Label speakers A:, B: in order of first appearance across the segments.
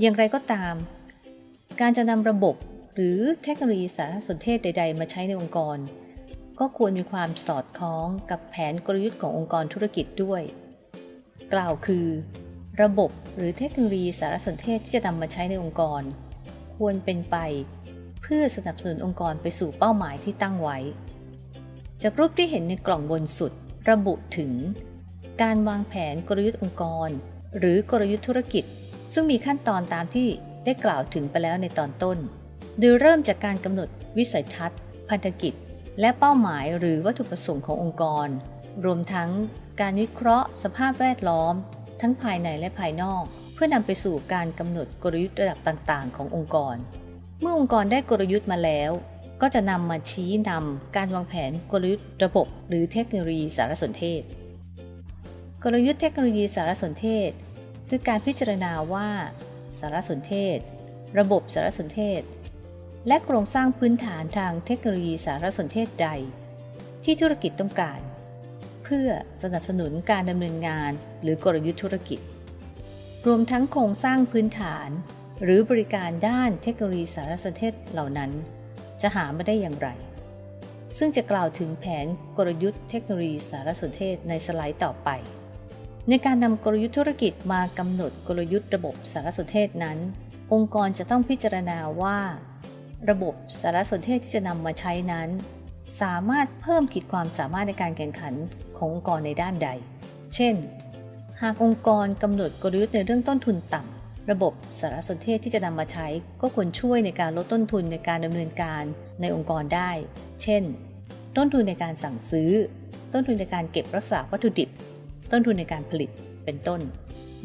A: อย่างไรก็ตาม การจะนำระบบหรือเทคโนโลยีสารสนเทศใด ๆ มาใช้ในองค์กร ก็ควรมีความสอดคล้องกับแผนกลยุทธ์ขององค์กรธุรกิจด้วย กล่าวคือ ระบบหรือเทคโนโลยีสารสนเทศที่จะนำมาใช้ในองค์กร ควรเป็นไป เพื่อสนับสนุนองค์กรไปสู่เป้าหมายที่ตั้งไว้ จากรูปที่เห็นในกล่องบนสุด ระบุถึง การวางแผนกลยุทธ์องค์กร หรือกลยุทธ์ธุรกิจ ซึ่งมีขั้นตอนตามที่ได้กล่าวถึงไปแล้วในตอนต้น โดยเริ่มจากการกำหนดวิสัยทัศน์ พันธกิจ และเป้าหมายหรือวัตถุประสงค์ขององค์กร รวมทั้งการวิเคราะห์ สภาพแวดล้อม ทั้งภายในและภายนอก เพื่อนำไปสู่การกำหนดกลยุทธ์ระดับต่าง ๆ ขององค์กร เมื่อองค์กรได้กลยุทธ์มาแล้ว ก็จะนำมาชี้นำการวางแผนกลยุทธ์ระบบ หรือเทคโนโลยีสารสนเทศ กลยุทธ์เทคโนโลยีสารสนเทศ คือการพิจารณาว่า สารสนเทศ ระบบสารสนเทศ และโครงสร้างพื้นฐานทางเทคโนโลยีสารสนเทศใด ที่ธุรกิจต้องการ เพื่อสนับสนุนการดำเนินงานหรือกลยุทธ์ธุรกิจ รวมทั้งโครงสร้างพื้นฐาน หรือบริการด้านเทคโนโลยีสารสนเทศเหล่านั้น จะหามาได้อย่างไร ซึ่งจะกล่าวถึงแผนกลยุทธ์เทคโนโลยีสารสนเทศในสไลด์ต่อไป ในการนำกลยุทธ์ธุรกิจมากำหนดกลยุทธ์ระบบสารสนเทศนั้น องค์กรจะต้องพิจารณาว่า ระบบสารสนเทศที่จะนำมาใช้นั้น สามารถเพิ่มขีดความสามารถในการแข่งขันขององค์กรในด้านใด เช่น หากองค์กรกำหนดกลยุทธ์ในเรื่องต้นทุนต่ำระบบสารสนเทศที่จะนำมาใช้ ก็ควรช่วยในการลดต้นทุนในการดำเนินการในองค์กรได้ เช่น ต้นทุนในการสั่งซื้อ ต้นทุนในการเก็บรักษาวัตถุดิบ ต้นทุนในการผลิตเป็นต้น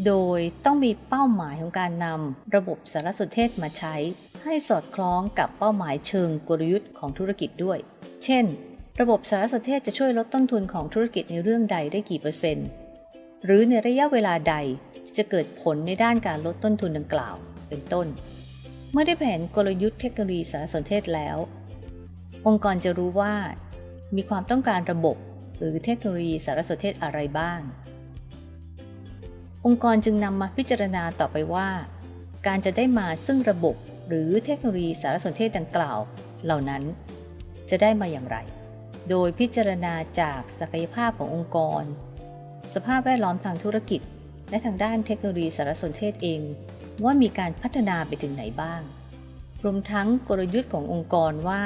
A: โดยต้องมีเป้าหมายของการนำระบบสารสนเทศมาใช้ ให้สอดคล้องกับเป้าหมายเชิงกลยุทธ์ของธุรกิจด้วย เช่น ระบบสารสนเทศจะช่วยลดต้นทุนของธุรกิจในเรื่องใดได้กี่เปอร์เซ็นต์ หรือในระยะเวลาใดจะเกิดผลในด้านการลดต้นทุนดังกล่าว เป็นต้น เมื่อได้แผนกลยุทธ์เทคโนโลยีสารสนเทศแล้ว องค์กรจะรู้ว่า มีความต้องการระบบ หรือเทคโนโลยีสารสนเทศอะไรบ้าง องค์กรจึงนำมาพิจารณาต่อไปว่า การจะได้มาซึ่งระบบหรือเทคโนโลยีสารสนเทศดังกล่าว เหล่านั้น จะได้มาอย่างไร โดยพิจารณาจากศักยภาพขององค์กร สภาพแวดล้อมทางธุรกิจ และทางด้านเทคโนโลยีสารสนเทศเอง ว่ามีการพัฒนาไปถึงไหนบ้างรวมทั้งกลยุทธ์ขององค์กรว่า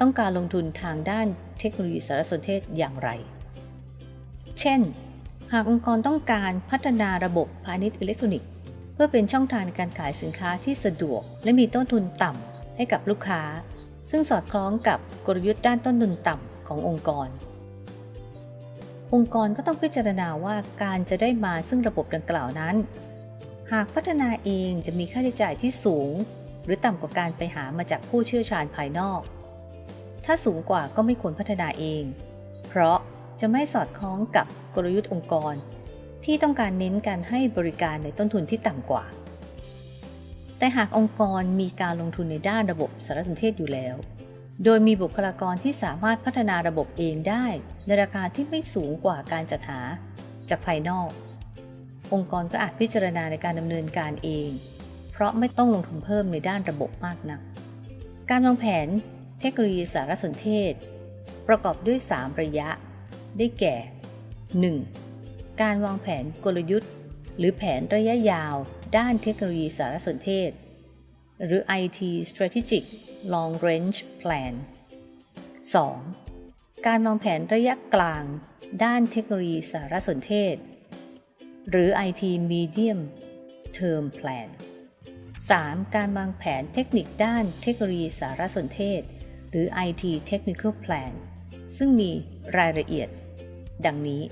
A: ต้องการลงทุนทางด้าน เทคโนโลยีสารสนเทศอย่างไร เช่น หากองค์กรต้องการพัฒนาระบบพาณิชย์อิเล็กทรอนิกส์ เพื่อเป็นช่องทางในการขายสินค้าที่สะดวก และมีต้นทุนต่ำให้กับลูกค้า ซึ่งสอดคล้องกับกลยุทธ์ด้านต้นทุนต่ำขององค์กร องค์กรก็ต้องพิจารณาว่าการจะได้มาซึ่งระบบดังกล่าวนั้น หากพัฒนาเองจะมีค่าใช้จ่ายที่สูง หรือต่ำกว่าการไปหามาจากผู้เชี่ยวชาญภายนอก ถ้าสูงกว่าก็ไม่ควรพัฒนาเอง เพราะจะไม่สอดคล้องกับกลยุทธ์องค์กร ที่ต้องการเน้นการให้บริการในต้นทุนที่ต่ำกว่า แต่หากองค์กรมีการลงทุนในด้านระบบสารสนเทศอยู่แล้ว โดยมีบุคลากรที่สามารถพัฒนาระบบเองได้ ในราคาที่ไม่สูงกว่าการจัดหาจากภายนอก องค์กรก็อาจพิจารณาในการดำเนินการเอง เพราะไม่ต้องลงทุนเพิ่มในด้านระบบมากนัก การวางแผน เทคโนโลยีสารสนเทศ ประกอบด้วย 3 ระยะ ได้แก่ 1. การวางแผนกลยุทธ์ หรือแผนระยะยาวด้านเทคโนโลยีสารสนเทศ หรือ IT Strategic Long Range Plan 2. การวางแผนระยะกลาง ด้านเทคโนโลยีสารสนเทศ หรือ IT Medium Term Plan 3. การวางแผนเทคนิคด้านเทคโนโลยีสารสนเทศ หรือ IT Technical Plan ซึ่งมีรายละเอียด ดังนี้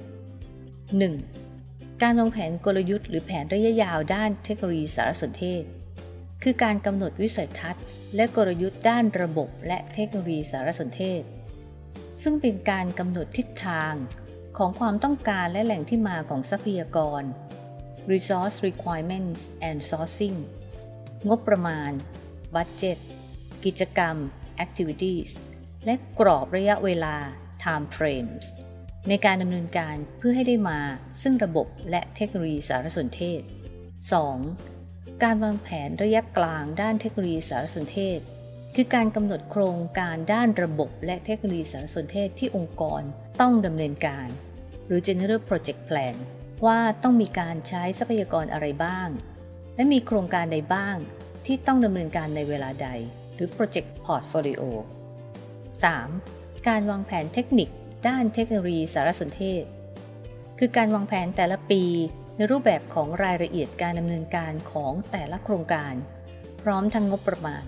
A: 1. การวางแผนกลยุทธ์หรือแผนระยะยาวด้านเทคโนโลยีสารสนเทศ คือการกำหนดวิสัยทัศน์ และกลยุทธ์ด้านระบบและเทคโนโลยีสารสนเทศ ซึ่งเป็นการกำหนดทิศทางของความต้องการและแหล่งที่มาของทรัพยากร resource requirements and sourcing งบประมาณ budget กิจกรรม activities และกรอบระยะเวลา time frames ในการดำเนินการเพื่อให้ได้มาซึ่งระบบและเทคโนโลยีสารสนเทศ 2. การวางแผนระยะกลางด้านเทคโนโลยีสารสนเทศ คือการกำหนดโครงการด้านระบบและเทคโนโลยีสารสนเทศที่องค์กรต้องดำเนินการ หรือ General Project Plan ว่าต้องมีการใช้ทรัพยากรอะไรบ้าง และมีโครงการใดบ้างที่ต้องดำเนินการในเวลาใด หรือ Project Portfolio 3. การวางแผนเทคนิค ด้านเทคโนโลยีสารสนเทศ คือการวางแผนแต่ละปีในรูปแบบของรายละเอียดการดำเนินการของแต่ละโครงการ พร้อมทั้งงบประมาณ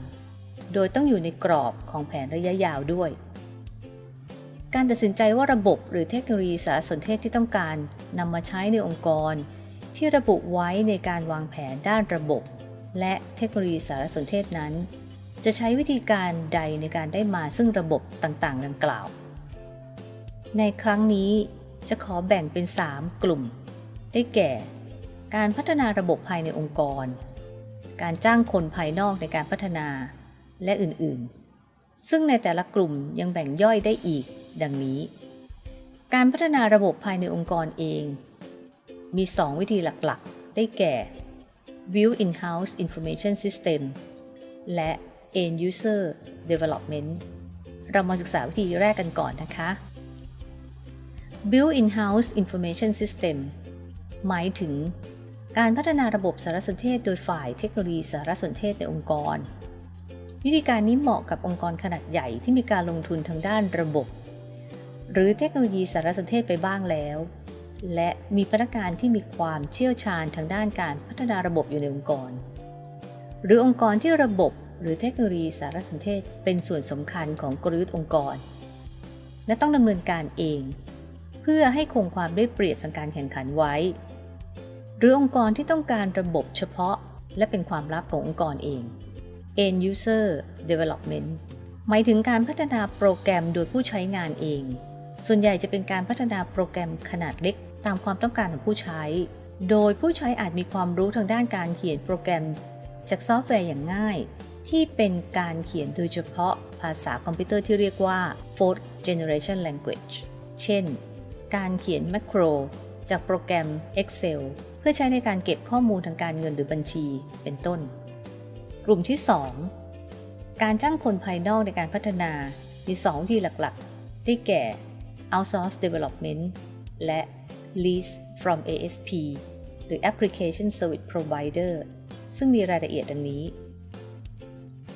A: โดยต้องอยู่ในกรอบของแผนระยะยาวด้วย การตัดสินใจว่าระบบหรือเทคโนโลยีสารสนเทศที่ต้องการนำมาใช้ในองค์กร ที่ระบุไว้ในการวางแผนด้านระบบ และเทคโนโลยีสารสนเทศนั้น จะใช้วิธีการใดในการได้มาซึ่งระบบต่างๆ ดังกล่าว ในครั้งนี้จะขอแบ่งเป็น 3 กลุ่ม ได้แก่ การพัฒนาระบบภายในองค์กร การจ้างคนภายนอกในการพัฒนา และอื่นๆ ซึ่งในแต่ละกลุ่มยังแบ่งย่อยได้อีก ดังนี้ การพัฒนาระบบภายในองค์กรเอง มี 2 วิธีหลักๆ ได้แก่ Build in-house information system และ End user development เรามาศึกษาวิธีแรกกันก่อนนะคะ Build in-house information system หมายถึงการพัฒนาระบบสารสนเทศโดยฝ่ายเทคโนโลยีสารสนเทศในองค์กร วิธีการนี้เหมาะกับองค์กรขนาดใหญ่ที่มีการลงทุนทางด้านระบบ หรือเทคโนโลยีสารสนเทศไปบ้างแล้ว และมีพนักงานที่มีความเชี่ยวชาญทางด้านการพัฒนาระบบอยู่ในองค์กร หรือองค์กรที่ระบบ หรือเทคโนโลยีสารสนเทศเป็นส่วนสำคัญของกลยุทธ์องค์กร และต้องดำเนินการเอง เพื่อให้คงความได้เปรียบทางการแข่งขันไว้ หรือองค์กรที่ต้องการระบบเฉพาะ และเป็นความลับขององค์กรเอง End User Development หมายถึงการพัฒนาโปรแกรมโดยผู้ใช้งานเอง ส่วนใหญ่จะเป็นการพัฒนาโปรแกรมขนาดเล็กตามความต้องการของผู้ใช้ โดยผู้ใช้อาจมีความรู้ทางด้านการเขียนโปรแกรม จากซอฟต์แวร์อย่างง่าย ที่เป็นการเขียนโดยเฉพาะภาษาคอมพิวเตอร์ที่เรียกว่า fourth generation language เช่น การเขียน macroจากโปรแกรม Excel เพื่อใช้ในการเก็บข้อมูลทางการเงินหรือบัญชีเป็นต้น กลุ่มที่ 2 การจ้างคนภายนอกในการพัฒนามี2ที่หลักๆ ได้แก่ outsource development และ lease from ASP หรือ application service provider ซึ่งมีรายละเอียดดังนี้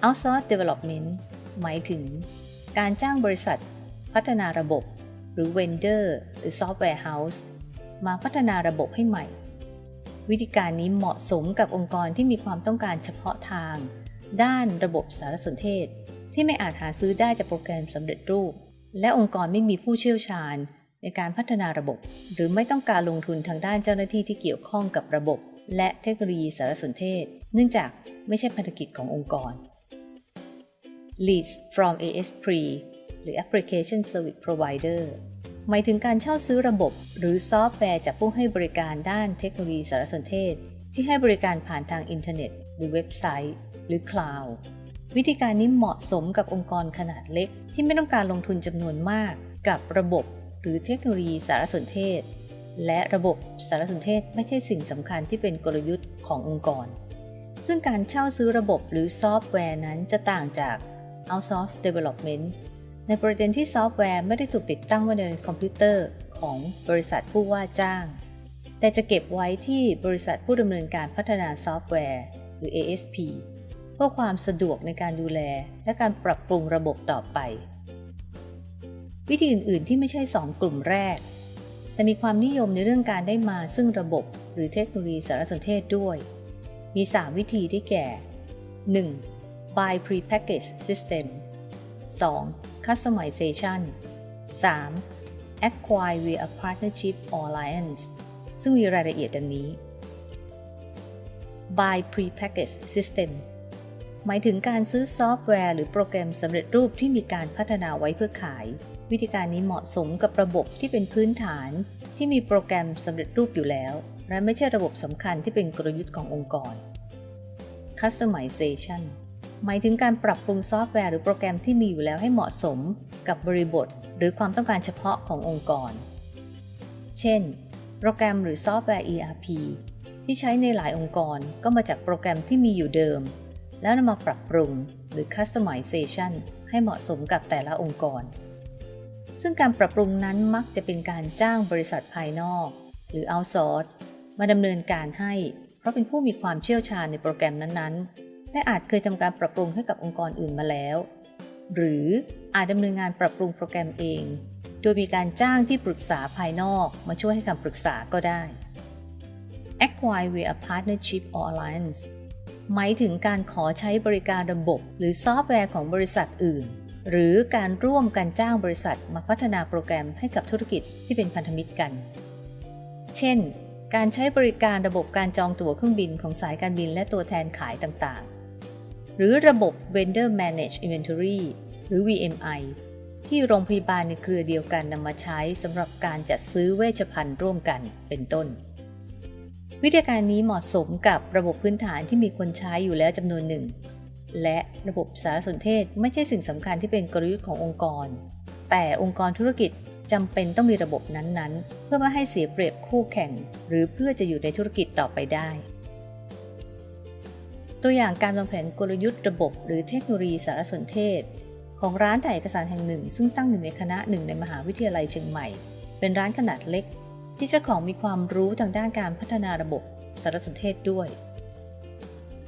A: outsource development หมายถึง การจ้างบริษัท พัฒนาระบบ หรือ vendor หรือ software house มาพัฒนาระบบให้ใหม่ วิธีการนี้เหมาะสมกับองค์กรที่มีความต้องการเฉพาะทาง ด้านระบบสารสนเทศ ที่ไม่อาจหาซื้อได้จากโปรแกรมสำเร็จรูป และองค์กรไม่มีผู้เชี่ยวชาญ ในการพัฒนาระบบ หรือไม่ต้องการลงทุนทางด้านเจ้าหน้าที่ที่เกี่ยวข้องกับระบบ และเทคโนโลยีสารสนเทศ เนื่องจากไม่ใช่พันธกิจขององค์กร Lease from ASP หรือ Application Service Provider หมายถึงการเช่าซื้อระบบ หรือซอฟต์แวร์จากผู้ให้บริการด้านเทคโนโลยีสารสนเทศ ที่ให้บริการผ่านทางอินเทอร์เน็ต หรือเว็บไซต์ หรือคลาวด์วิธีการนี้เหมาะสมกับองค์กรขนาดเล็ก ที่ไม่ต้องการลงทุนจำนวนมาก กับระบบ หรือเทคโนโลยีสารสนเทศ และระบบสารสนเทศไม่ใช่สิ่งสำคัญที่เป็นกลยุทธ์ขององค์กร ซึ่งการเช่าซื้อระบบหรือซอฟต์แวร์นั้นจะต่างจาก outsource development ในประเด็นที่ซอฟต์แวร์ไม่ได้ถูกติดตั้งไว้ในคอมพิวเตอร์ของบริษัทผู้ว่าจ้าง แต่จะเก็บไว้ที่บริษัทผู้ดำเนินการพัฒนาซอฟต์แวร์ หรือ ASP เพื่อความสะดวกในการดูแล และการปรับปรุงระบบต่อไป วิธีอื่น ๆ ที่ไม่ใช่ 2 กลุ่มแรก แต่มีความนิยมในเรื่องการได้มาซึ่งระบบ หรือเทคโนโลยีสารสนเทศด้วย มี 3 วิธีได้แก่ 1. Buy Prepackaged System 2. Customization 3. Acquire via partnership or alliance ซึ่งมีรายละเอียดดังนี้ Buy prepackaged system หมายถึงการซื้อซอฟต์แวร์หรือโปรแกรมสำเร็จรูปที่มีการพัฒนาไว้เพื่อขาย วิธีการนี้เหมาะสมกับระบบที่เป็นพื้นฐาน ที่มีโปรแกรมสำเร็จรูปอยู่แล้ว และไม่ใช่ระบบสำคัญที่เป็นกลยุทธ์ขององค์กร Customization หมายถึงการปรับปรุงซอฟต์แวร์หรือโปรแกรมที่มีอยู่แล้วให้เหมาะสมกับบริบท หรือความต้องการเฉพาะขององค์กร เช่น โปรแกรมหรือซอฟต์แวร์ ERP ที่ใช้ในหลายองค์กรก็มาจากโปรแกรมที่มีอยู่เดิม แล้วนำมาปรับปรุงหรือ customization ให้เหมาะสมกับแต่ละองค์กร ซึ่งการปรับปรุงนั้นมักจะเป็นการจ้างบริษัทภายนอก หรือ outsource มาดำเนินการให้ เพราะเป็นผู้มีความเชี่ยวชาญในโปรแกรมนั้นๆ และอาจเคยทำการปรับปรุงให้กับองค์กรอื่นมาแล้ว หรืออาจดำเนินงานปรับปรุงโปรแกรมเอง โดยมีการจ้างที่ปรึกษาภายนอกมาช่วยให้คำปรึกษาก็ได้ acquire via partnership or alliance หมายถึงการขอใช้บริการระบบ หรือซอฟต์แวร์ของบริษัทอื่น หรือการร่วมกันจ้างบริษัทมาพัฒนาโปรแกรมให้กับธุรกิจที่เป็นพันธมิตรกัน เช่น การใช้บริการระบบการจองตั๋วเครื่องบินของสายการบินและตัวแทนขายต่าง หรือระบบ Vendor Managed Inventory หรือ VMI ที่โรงพยาบาลในเครือเดียวกันนำมาใช้สำหรับการจัดซื้อเวชภัณฑ์ร่วมกันเป็นต้น วิธีการนี้เหมาะสมกับระบบพื้นฐานที่มีคนใช้อยู่แล้วจำนวนหนึ่ง และระบบสารสนเทศไม่ใช่สิ่งสำคัญที่เป็นกลยุทธ์ขององค์กร แต่องค์กรธุรกิจจำเป็นต้องมีระบบนั้นๆ เพื่อไม่ให้เสียเปรียบคู่แข่ง หรือเพื่อจะอยู่ในธุรกิจต่อไปได้ ตัวอย่างการวางแผนกลยุทธ์ระบบ หรือเทคโนโลยีสารสนเทศ ของร้านถ่ายเอกสารแห่งหนึ่ง ซึ่งตั้งอยู่ในคณะหนึ่งในมหาวิทยาลัยเชียงใหม่ เป็นร้านขนาดเล็ก ที่เจ้าของมีความรู้ทางด้านการพัฒนาระบบสารสนเทศด้วย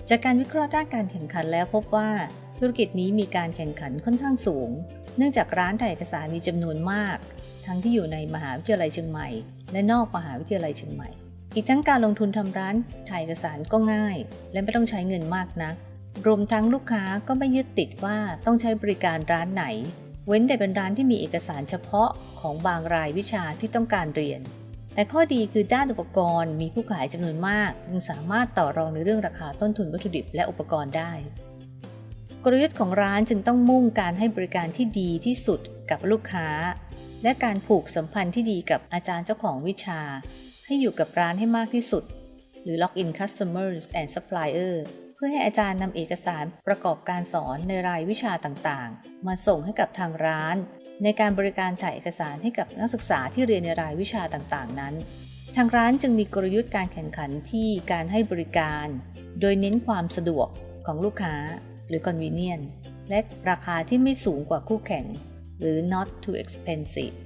A: จากการวิเคราะห์ด้านการแข่งขันแล้วพบว่าธุรกิจนี้มีการแข่งขันค่อนข้างสูง เนื่องจากร้านถ่ายเอกสารมีจำนวนมาก ทั้งที่อยู่ในมหาวิทยาลัยเชียงใหม่ และนอกมหาวิทยาลัยเชียงใหม่ อีกทั้งการลงทุนทำร้านถ่ายเอกสารก็ง่าย และไม่ต้องใช้เงินมากนัก รวมทั้งลูกค้าก็ไม่ยึดติดว่าต้องใช้บริการร้านไหน เว้นแต่เป็นร้านที่มีเอกสารเฉพาะของบางรายวิชาที่ต้องการเรียน แต่ข้อดีคือด้านอุปกรณ์มีผู้ขายจำนวนมากจึงสามารถต่อรองในเรื่องราคาต้นทุนวัตถุดิบและอุปกรณ์ได้ กลยุทธ์ของร้านจึงต้องมุ่งการให้บริการที่ดีที่สุดกับลูกค้า และการผูกสัมพันธ์ที่ดีกับอาจารย์เจ้าของวิชา ให้อยู่กับร้านให้มากที่สุด หรือ lock in customers and supplier เพื่อให้อาจารย์นำเอกสารประกอบการสอนในรายวิชาต่างๆ มาส่งให้กับทางร้าน ในการบริการถ่ายเอกสารให้กับนักศึกษาที่เรียนในรายวิชาต่างๆ นั้น ทางร้านจึงมีกลยุทธ์การแข่งขันที่การให้บริการ โดยเน้นความสะดวกของลูกค้าหรือ convenient และราคาที่ไม่สูงกว่าคู่แข่ง หรือ not too expensive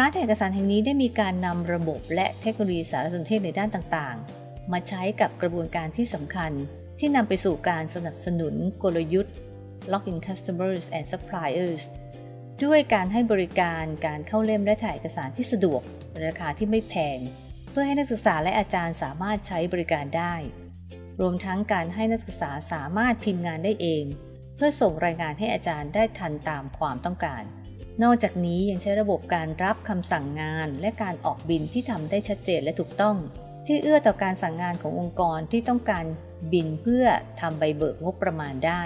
A: ร้านถ่ายเอกสารแห่งนี้ได้มีการนำระบบและเทคโนโลยีสารสนเทศในด้านต่างๆ มาใช้กับกระบวนการที่สำคัญ ที่นำไปสู่การสนับสนุนกลยุทธ์ lock in customers and suppliers ด้วยการให้บริการการเข้าเล่มและถ่ายเอกสารที่สะดวก ราคาที่ไม่แพง เพื่อให้นักศึกษาและอาจารย์สามารถใช้บริการได้ รวมทั้งการให้นักศึกษาสามารถพิมพ์งานได้เอง เพื่อส่งรายงานให้อาจารย์ได้ทันตามความต้องการ นอกจากนี้ยังใช้ระบบการรับคำสั่งงานและการออกบินที่ทำได้ชัดเจนและถูกต้อง ที่เอื้อต่อการสั่งงานขององค์กรที่ต้องการบินเพื่อทำใบเบิกงบประมาณได้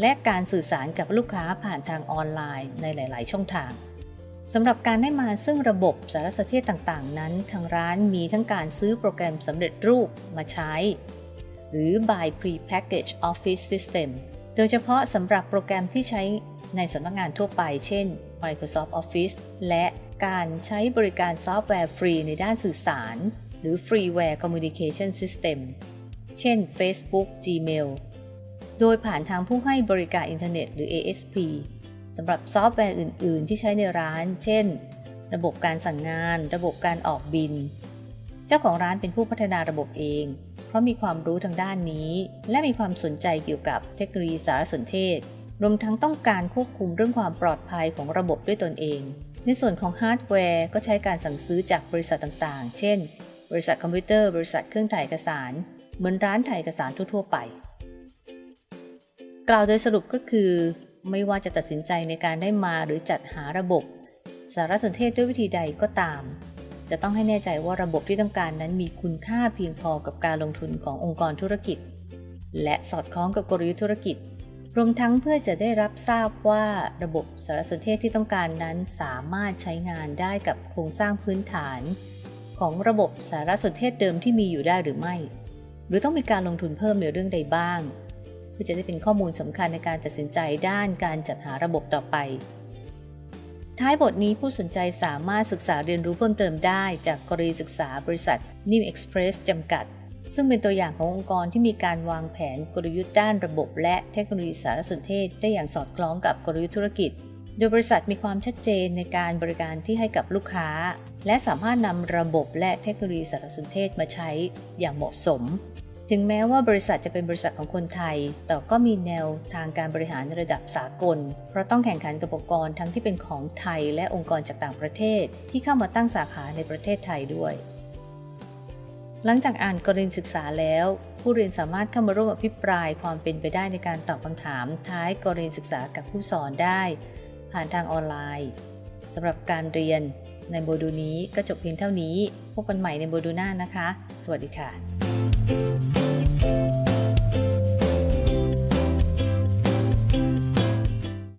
A: และการสื่อสารกับลูกค้าผ่านทางออนไลน์ในหลาย ๆ ช่องทางสำหรับการได้มาซึ่งระบบสารสนเทศต่างๆ นั้น ทางร้านมีทั้งการซื้อโปรแกรมสำเร็จรูปมาใช้ หรือ buy pre-packaged office system โดยเฉพาะสำหรับโปรแกรมที่ใช้ในสำนักงงานทั่วไป เช่น Microsoft Office และการใช้บริการซอฟต์แวร์ฟรีในด้านสื่อสาร หรือ Freeware Communication System เช่น Facebook Gmail โดยผ่านทางผู้ให้บริการอินเทอร์เน็ตหรือ ASP สำหรับซอฟต์แวร์อื่น ๆ ที่ใช้ในร้าน เช่น ระบบการสั่งงาน ระบบการออกบิล เจ้าของร้านเป็นผู้พัฒนาระบบเอง เพราะมีความรู้ทางด้านนี้ และมีความสนใจเกี่ยวกับเทคโนโลยีสารสนเทศ รวมทั้งต้องการควบคุมเรื่องความปลอดภัยของระบบด้วยตนเอง ในส่วนของฮาร์ดแวร์ก็ใช้การสั่งซื้อจากบริษัทต่างๆ เช่น บริษัทคอมพิวเตอร์ บริษัทเครื่องถ่ายเอกสาร เหมือนร้านถ่ายเอกสารทั่ว ๆ ไป กล่าวโดยสรุปก็คือ ไม่ว่าจะตัดสินใจในการได้มาหรือจัดหาระบบ สารสนเทศด้วยวิธีใดก็ตาม จะต้องให้แน่ใจว่าระบบที่ต้องการนั้นมีคุณค่าเพียงพอกับการลงทุนขององค์กรธุรกิจ และสอดคล้องกับกลยุทธ์ธุรกิจ รวมทั้งเพื่อจะได้รับทราบว่าระบบสารสนเทศที่ต้องการนั้นสามารถใช้งานได้กับโครงสร้างพื้นฐาน ของระบบสารสนเทศเดิมที่มีอยู่ได้หรือไม่ หรือต้องมีการลงทุนเพิ่มในเรื่องใดบ้าง เพื่อจะได้เป็นข้อมูลสำคัญในการตัดสินใจด้านการจัดหาระบบต่อไป ท้ายบทนี้ผู้สนใจสามารถศึกษาเรียนรู้เพิ่มเติมได้จากกรณีศึกษาบริษัท New Express จำกัด ซึ่งเป็นตัวอย่างขององค์กรที่มีการวางแผนกลยุทธ์ด้านระบบ และเทคโนโลยีสารสนเทศได้อย่างสอดคล้องกับกลยุทธ์ธุรกิจ โดยบริษัทมีความชัดเจนในการบริการที่ให้กับลูกค้า และสามารถนำระบบและเทคโนโลยีสารสนเทศมาใช้อย่างเหมาะสม ถึงแม้ว่าบริษัทจะเป็นบริษัทของคนไทย แต่ก็มีแนวทางการบริหารระดับสากล เพราะต้องแข่งขันกับองค์กรทั้งที่เป็นของไทย และองค์กรจากต่างประเทศ ที่เข้ามาตั้งสาขาในประเทศไทยด้วย หลังจากอ่านกรณีศึกษาแล้ว ผู้เรียนสามารถเข้ามาร่วมอภิปรายความเป็นไปได้ในการตอบคำถามท้ายกรณีศึกษากับผู้สอนได้ ผ่านทางออนไลน์สำหรับการเรียนในโมดูลนี้ก็จบเพียงเท่านี้ พบกันใหม่ในโมดูลหน้านะคะ สวัสดีค่ะ